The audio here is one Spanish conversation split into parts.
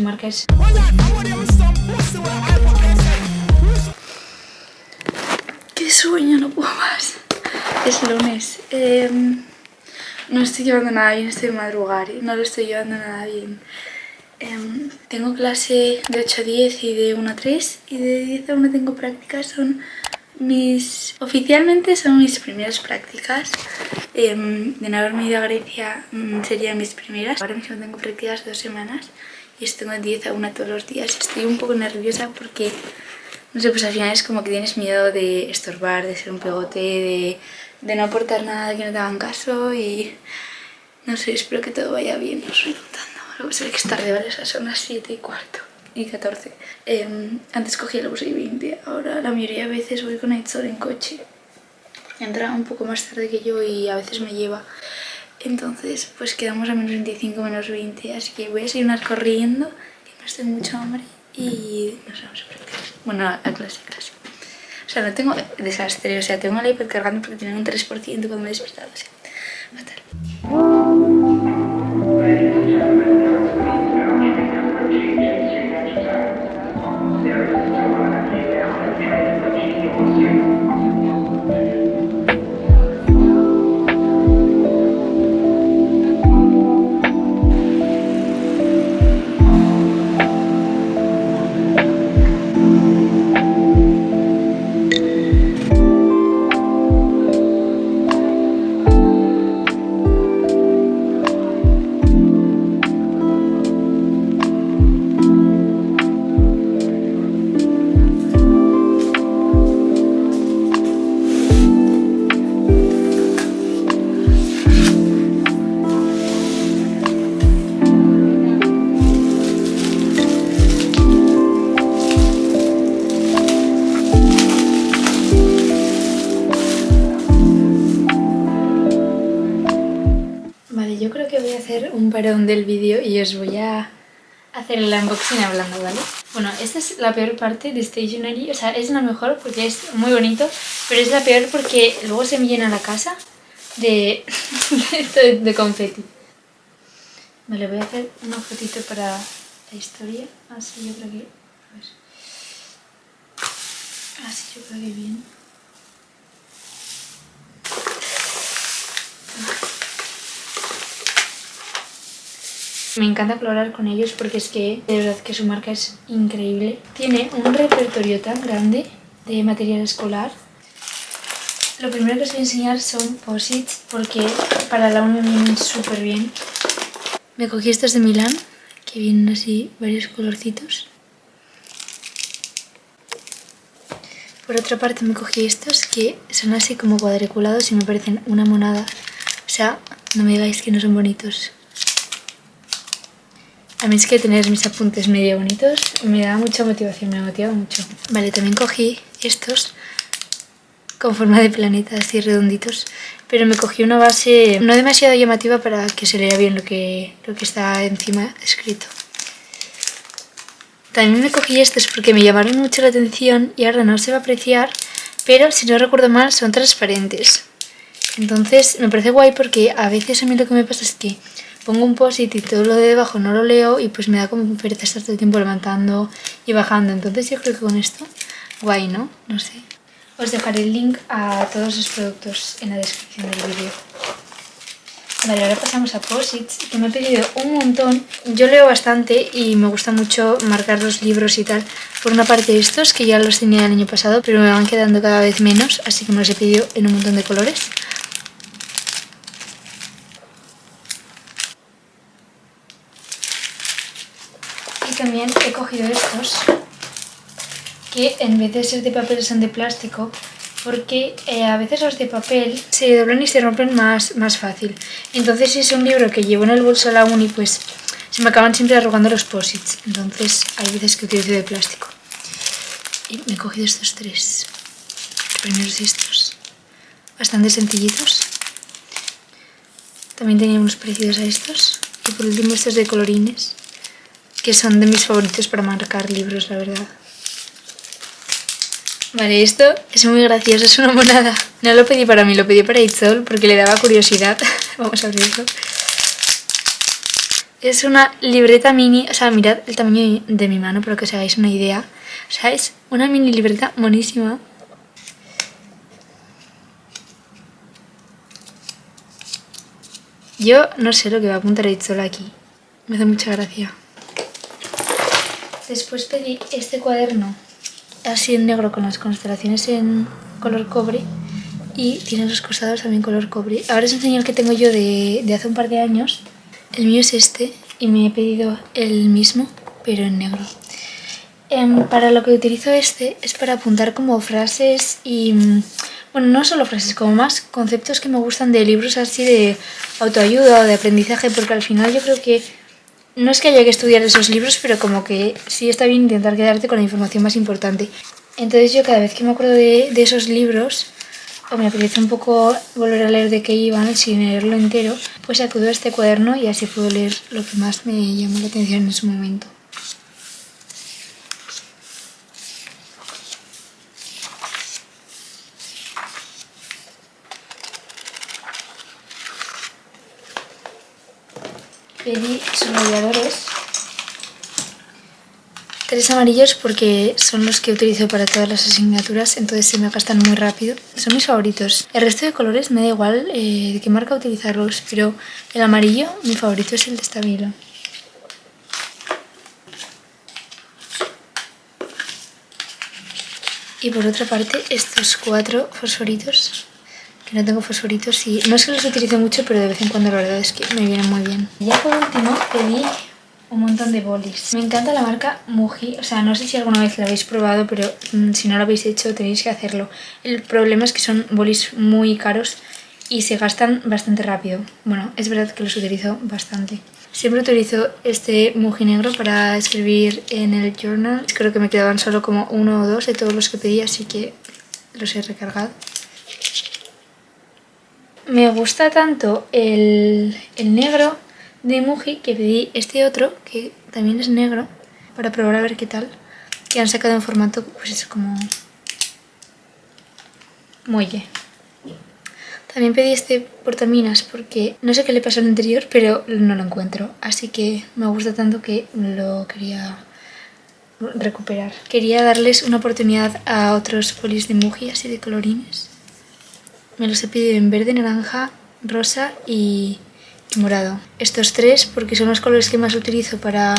marca es... ¡Qué sueño! No puedo más. Es lunes. Em, no estoy llevando nada bien, estoy madrugar. No lo estoy llevando nada bien. Em, tengo clase de 8 a 10 y de 1 a 3 y de 10 a 1 tengo prácticas, son mis... oficialmente son mis primeras prácticas em, de no haberme ido a Grecia mm, serían mis primeras ahora mismo tengo prácticas dos semanas y estoy de 10 a 1 todos los días estoy un poco nerviosa porque no sé, pues al final es como que tienes miedo de estorbar, de ser un pegote, de, de no aportar nada que no te hagan caso y no sé, espero que todo vaya bien, no estoy contando Luego se ve que es tarde, ¿vale? son las 7 y cuarto y 14. Em, antes cogía el bus y 20, ahora la mayoría de veces voy con Aitzol en coche. Entra un poco más tarde que yo y a veces me lleva. Entonces, pues quedamos a menos 25, menos 20, así que voy a seguir corriendo, que no estoy mucho hambre y nos vamos a practicar. Bueno, a clase, clase. O sea, no tengo desastre, o sea, tengo el iPad cargando porque tiene un 3% cuando me he despertado, o sea, fatal. Parón del vídeo y os voy a hacer el unboxing hablando, ¿vale? Bueno, esta es la peor parte de Stationery, o sea, es la mejor porque es muy bonito, pero es la peor porque luego se me llena la casa de, de, de confeti. Vale, voy a hacer un fotito para la historia, así yo creo que... Así yo creo que bien. Me encanta colaborar con ellos porque es que de verdad que su marca es increíble. Tiene un repertorio tan grande de material escolar. Lo primero que os voy a enseñar son posits porque para la uni vienen súper bien. Me cogí estos de Milán, que vienen así varios colorcitos. Por otra parte me cogí estos que son así como cuadriculados y me parecen una monada. O sea, no me digáis que no son bonitos. A mí es que tener mis apuntes medio bonitos me da mucha motivación, me motiva mucho. Vale, también cogí estos con forma de planeta, así redonditos, pero me cogí una base no demasiado llamativa para que se lea bien lo que, lo que está encima escrito. También me cogí estos porque me llamaron mucho la atención y ahora no se va a apreciar, pero si no recuerdo mal son transparentes. Entonces me parece guay porque a veces a mí lo que me pasa es que pongo un post y todo lo de debajo no lo leo y pues me da como pereza estar todo el tiempo levantando y bajando. Entonces yo creo que con esto, guay, ¿no? No sé. Os dejaré el link a todos los productos en la descripción del vídeo. Vale, ahora pasamos a posits, que me he pedido un montón. Yo leo bastante y me gusta mucho marcar los libros y tal. Por una parte estos, que ya los tenía el año pasado, pero me van quedando cada vez menos, así que me los he pedido en un montón de colores. También he cogido estos que en vez de ser de papel son de plástico porque eh, a veces los de papel se doblan y se rompen más, más fácil. Entonces si es un libro que llevo en el bolso a la uni, pues se me acaban siempre arrugando los posits. Entonces hay veces que utilizo de plástico. Y me he cogido estos tres. Primeros estos. Bastante sencillitos. También tenía unos parecidos a estos. Y por último estos de colorines que son de mis favoritos para marcar libros, la verdad. Vale, esto es muy gracioso, es una monada. No lo pedí para mí, lo pedí para Itzol porque le daba curiosidad. Vamos a abrirlo. Es una libreta mini, o sea, mirad el tamaño de mi mano para que os hagáis una idea. O sea, es una mini libreta monísima. Yo no sé lo que va a apuntar sol aquí. Me hace mucha gracia. Después pedí este cuaderno así en negro con las constelaciones en color cobre y tiene los costados también color cobre. Ahora os enseño el que tengo yo de, hace un par de años. El mío es este y me he pedido el mismo, pero en negro. Em, para lo que utilizo este es para apuntar como frases y... Bueno, no solo frases, como más conceptos que me gustan de libros así de autoayuda o de aprendizaje, porque al final yo creo que no es que haya que estudiar esos libros, pero como que sí está bien intentar quedarte con la información más importante. Entonces yo cada vez que me acuerdo de, de esos libros, o me apetece un poco volver a leer de qué iban sin leerlo entero, pues acudo a este cuaderno y así puedo leer lo que más me llamó la atención en su momento. Pedí subrayadores Tres amarillos porque son los que utilizo para todas las asignaturas, entonces se me gastan muy rápido. Son mis favoritos. El resto de colores me da igual eh, de qué marca utilizarlos, pero el amarillo, mi favorito es el de Stabilo. Y por otra parte, estos cuatro fosforitos, que no tengo fosforitos y no es que los utilice mucho, pero de vez en cuando la verdad es que me vienen muy bien. Ya por último pedí un montón de bolis. Me encanta la marca Muji, o sea, no sé si alguna vez la habéis probado, pero mm, si no lo habéis hecho tenéis que hacerlo. El problema es que son bolis muy caros y se gastan bastante rápido. Bueno, es verdad que los utilizo bastante. Siempre utilizo este Muji negro para escribir en el journal. Creo que me quedaban solo como uno o dos de todos los que pedí, así que los he recargado. Me gusta tanto el, el negro de Muji que pedí este otro, que también es negro, para probar a ver qué tal. Que han sacado en formato, pues es como... muelle. También pedí este portaminas porque no sé qué le pasó al anterior, pero no lo encuentro. Así que me gusta tanto que lo quería recuperar. Quería darles una oportunidad a otros polis de Muji, así de colorines. Me los he pedido en verde, naranja, rosa y morado. Estos tres porque son los colores que más utilizo para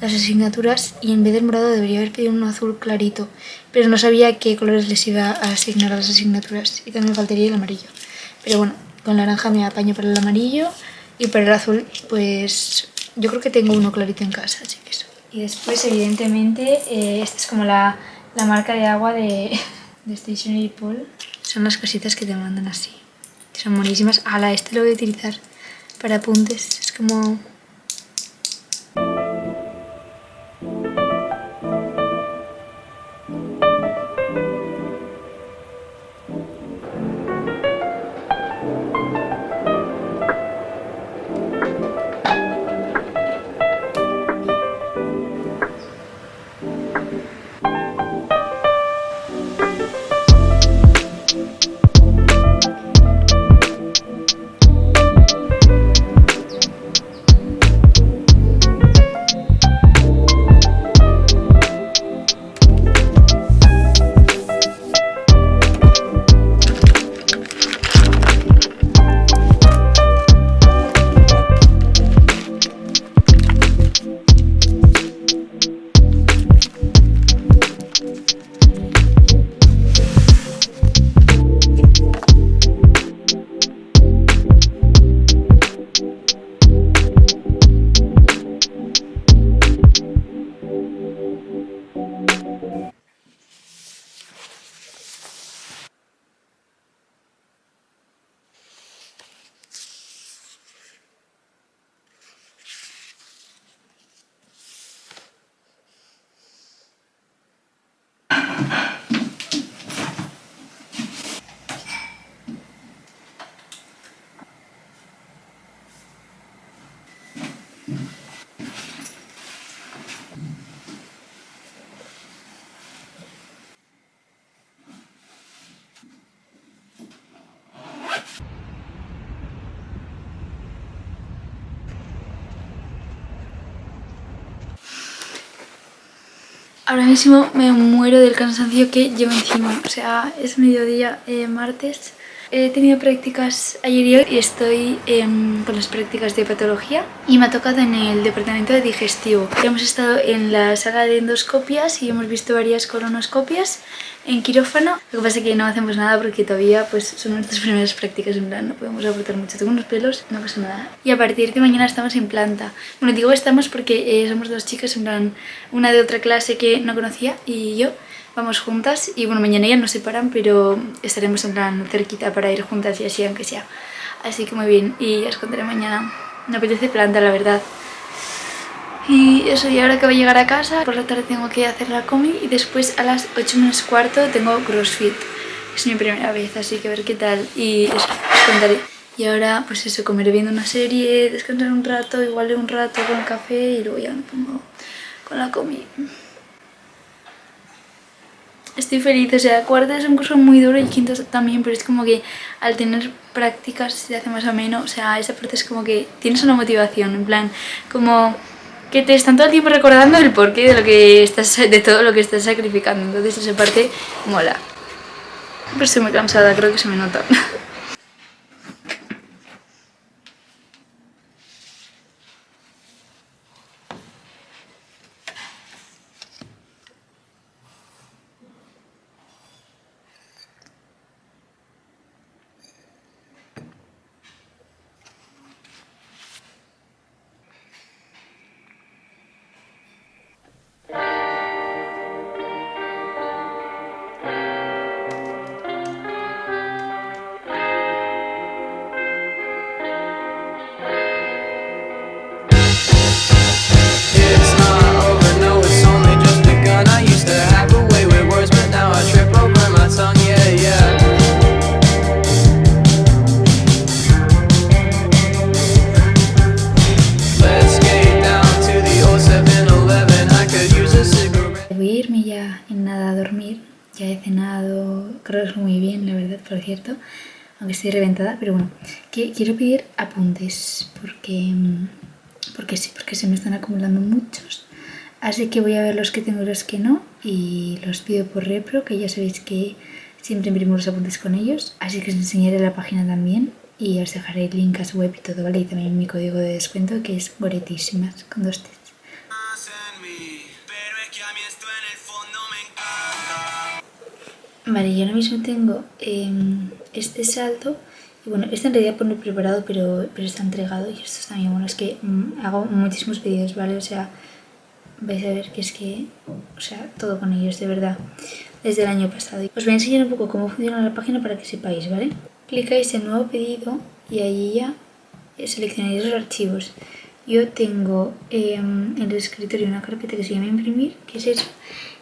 las asignaturas y en vez del morado debería haber pedido uno azul clarito, pero no sabía qué colores les iba a asignar a las asignaturas y también faltaría el amarillo. Pero bueno, con naranja me apaño para el amarillo y para el azul pues yo creo que tengo uno clarito en casa, así que eso. Y después evidentemente eh, esta es como la, la, marca de agua de, de Stationery Paul. Son las cositas que te mandan así. Son buenísimas. la este lo voy a utilizar para apuntes. Es como Ahora mismo me muero del cansancio que llevo encima. O sea, es mediodía eh, martes. He tenido prácticas ayer y hoy y estoy em, con las prácticas de patología y me ha tocado en el departamento de digestivo. Hemos estado en la sala de endoscopias y hemos visto varias colonoscopias en quirófano. Lo que pasa es que no hacemos nada porque todavía pues son nuestras primeras prácticas, en plan no podemos aportar mucho. Tengo unos pelos, no pasa nada. Y a partir de mañana estamos en planta. Bueno, digo estamos porque eh, somos dos chicas, en plan una de otra clase que no conocía y yo vamos juntas y bueno, mañana ya nos separan, pero estaremos en plan cerquita para ir juntas y así, aunque sea. Así que muy bien, y ya os contaré mañana. Me apetece planta, la verdad. Y eso, y ahora que voy a llegar a casa, por la tarde tengo que hacer la comi y después a las 8 menos cuarto tengo crossfit. Es mi primera vez, así que a ver qué tal y eso, os contaré. Y ahora, pues eso, comeré viendo una serie, descansar un rato, igual un rato con café y luego ya me pongo con la comi estoy feliz, o sea, cuarto es un curso muy duro y quinto también, pero es como que al tener prácticas se hace más o menos, o sea, esa parte es como que tienes una motivación, en plan, como que te están todo el tiempo recordando el porqué de lo que estás, de todo lo que estás sacrificando, entonces esa parte mola. Pero estoy muy cansada, creo que se me nota. por cierto, aunque estoy reventada, pero bueno, que quiero pedir apuntes porque, porque sí, porque se me están acumulando muchos. Así que voy a ver los que tengo y los que no y los pido por repro, que ya sabéis que siempre imprimo los apuntes con ellos. Así que os enseñaré la página también y os dejaré el link a su web y todo, ¿vale? Y también mi código de descuento que es Goretísimas, con dos T's. Vale, yo ahora mismo tengo em, este salto y bueno, este en realidad pone preparado pero, pero está entregado y esto también, bueno, es que mm, hago muchísimos vídeos, ¿vale? O sea, vais a ver que es que, o sea, todo con ellos, de verdad, desde el año pasado. Os voy a enseñar un poco cómo funciona la página para que sepáis, ¿vale? Clicáis en nuevo pedido y ahí ya seleccionáis los archivos. Yo tengo em, en el escritorio una carpeta que se llama imprimir, que es eso,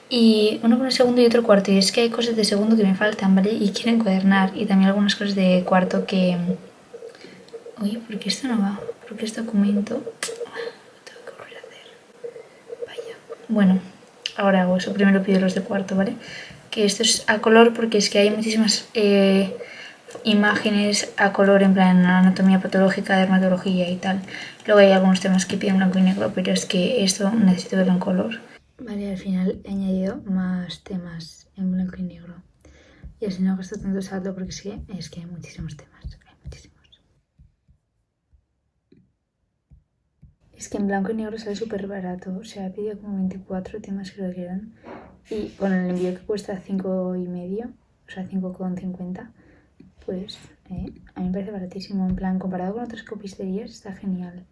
y uno con el segundo y otro cuarto. Y es que hay cosas de segundo que me faltan, ¿vale? Y quiero encuadernar. Y también algunas cosas de cuarto que... Oye, ¿por qué esto no va? ¿Por qué este documento? tengo que volver a hacer. Vaya. Bueno, ahora hago eso. Primero pido los de cuarto, ¿vale? Que esto es a color porque es que hay muchísimas eh, imágenes a color en plan anatomía patológica, dermatología y tal. Luego hay algunos temas que piden blanco y negro, pero es que esto necesito verlo en color. Vale, al final he añadido más temas en blanco y negro. Y así no gasto tanto saldo porque es que, es que hay muchísimos temas. Hay muchísimos. Es que en blanco y negro sale súper barato. O sea, he pedido como 24 temas que eran. Y con el envío que cuesta 5 y medio, o sea, 5,50, pues eh, a mí me parece baratísimo. En plan, comparado con otras copisterías, está genial.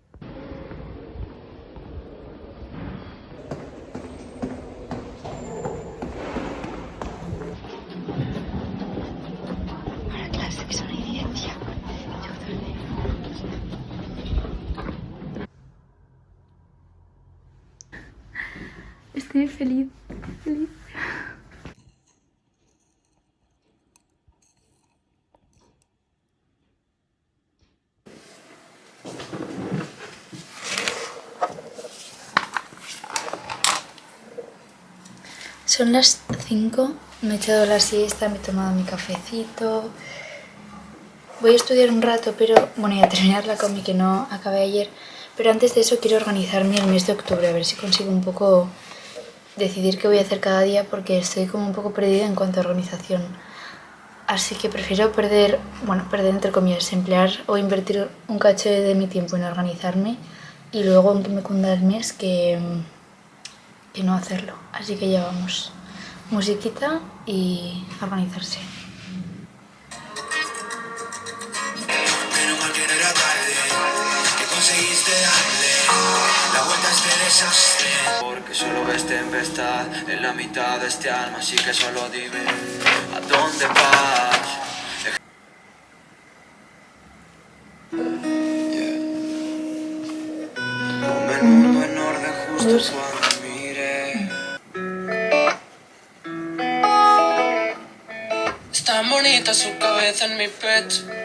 Estoy feliz, feliz. Son las 5, me he echado la siesta, me he tomado mi cafecito. Voy a estudiar un rato, pero bueno, y a terminar la comi que no acabé ayer. Pero antes de eso quiero organizarme el mes de octubre, a ver si consigo un poco decidir qué voy a hacer cada día porque estoy como un poco perdida en cuanto a organización. Así que prefiero perder, bueno, perder entre comillas, emplear o invertir un cacho de mi tiempo en organizarme y luego en que me cunda el mes que, que no hacerlo. Así que ya vamos. Musiquita y organizarse. Porque solo ves tempestad en la mitad de este alma, así que solo dime a dónde vas. Ponme el mundo en orden justo cuando mire. Es tan bonita su cabeza en mi pecho.